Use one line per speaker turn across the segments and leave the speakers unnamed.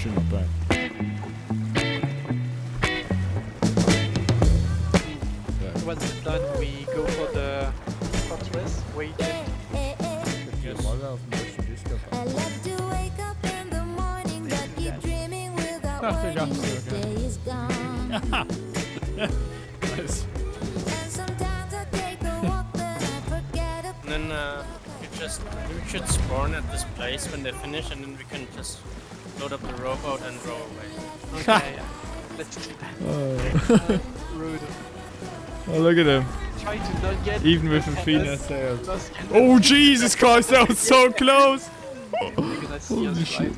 actually not bad. Yeah.
Once done, we go for the fortress. Wait.
Yes.
I love to wake up in the morning, but keep dreaming without
Dacht ik
worrying
achter
the
elkaar.
day is gone.
Nice.
And sometimes I take a walk, but I forget about
And then uh, you just we should spawn at this place when they finish, and then we can just load up the rowboat and row away.
Okay, yeah. Let's do that.
Oh.
Rude.
oh, look at him.
Try to not get
Even with a
us-
Fina sails. Oh, Jesus Christ, that was so close!
They're gonna see
Holy shit.
right?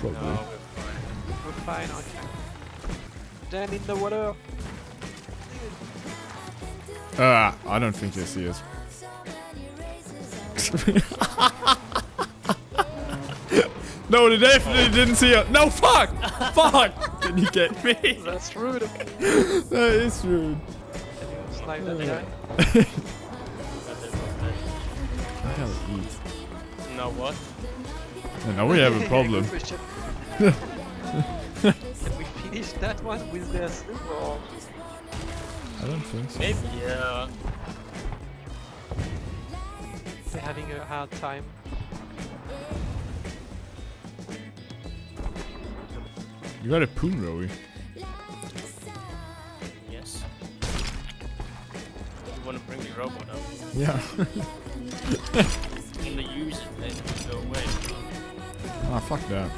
Probably.
No, we're fine.
We're fine, okay. Then in the water.
Ah, I don't think they see us. no, they definitely didn't see us. No, fuck! fuck! Can you get me?
That's rude.
that is rude.
Can you snipe that guy?
That is okay.
What the hell eat?
Now what?
And now we have a problem.
Can we finish that one with the or?
I don't think so.
Maybe, yeah.
Having a hard time.
You got a poon, Rowie.
Yes. You wanna bring the rowboat up?
Yeah.
You wanna use it and go away.
ah, fuck that.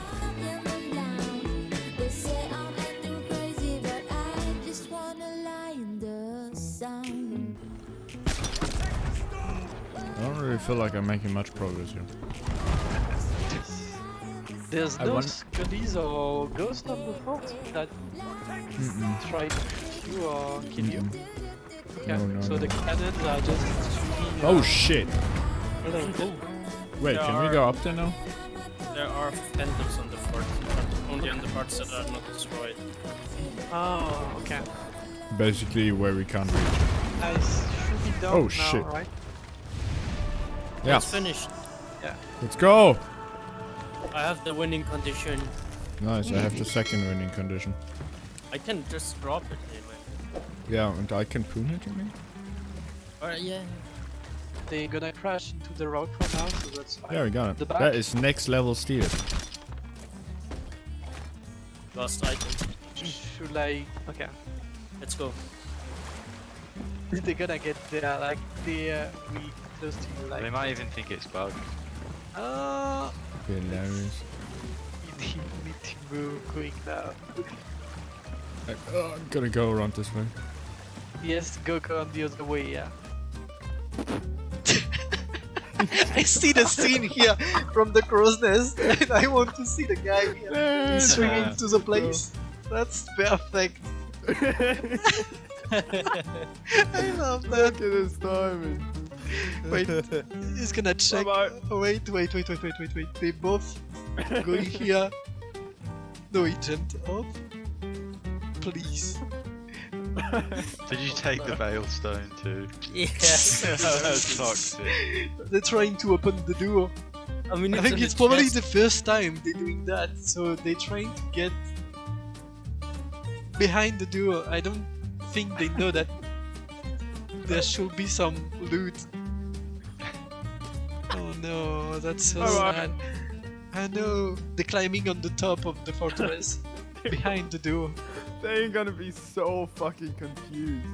Don't really feel like I'm making much progress here.
There's
I
no
want-
or ghosts on the fort that
Mm-mm.
try to shoot you or kill you.
Mm-mm.
Okay,
No, no,
so
no.
the cannons are just shooting.
Oh
uh,
shit!
hello. Oh,
Wait,
There
can we go up there now?
There are phantoms on the fort, but only on the parts that are not destroyed.
Oh, okay.
Basically, where we can't reach.
I should be down
Oh,
now,
shit.
right?
Yeah,
It's finished. Yeah.
let's go!
I have the winning condition.
Nice, I have the second winning condition.
I can just drop it eh, anyway.
Yeah, and I can poon it, you mean?
Alright, yeah.
They're gonna crash into the rock for now, so that's fine.
Yeah, we got
The
it. That is next level steer.
Last item.
Should I? Okay.
Let's go.
They're gonna get there, like they uh, we close to you, like.
They might even think it's bugged.
Uh,
Hilarious.
you need, need to move going now.
Like, oh, I'm gonna go around this way.
Yes, go go on the other way, yeah. I see the scene here from the crow's nest, and I want to see the guy here. He's swinging
Yeah.
to the place. That's perfect. I love that.
at his timing.
Wait, he's gonna check.
Bye-bye.
Wait, wait, wait, wait, wait, wait, wait. They both going here. No, he jumped off. Please.
Did you take the veil stone too?
Yeah.
That's toxic.
They're trying to open the door.
I mean,
I think it's probably
chest.
the first time they're doing that, so they're trying to get behind the door. I don't think they know that there should be some loot. Oh no, that's so sad. I know. They're climbing on the top of the fortress behind the door.
They ain't gonna be so fucking confused.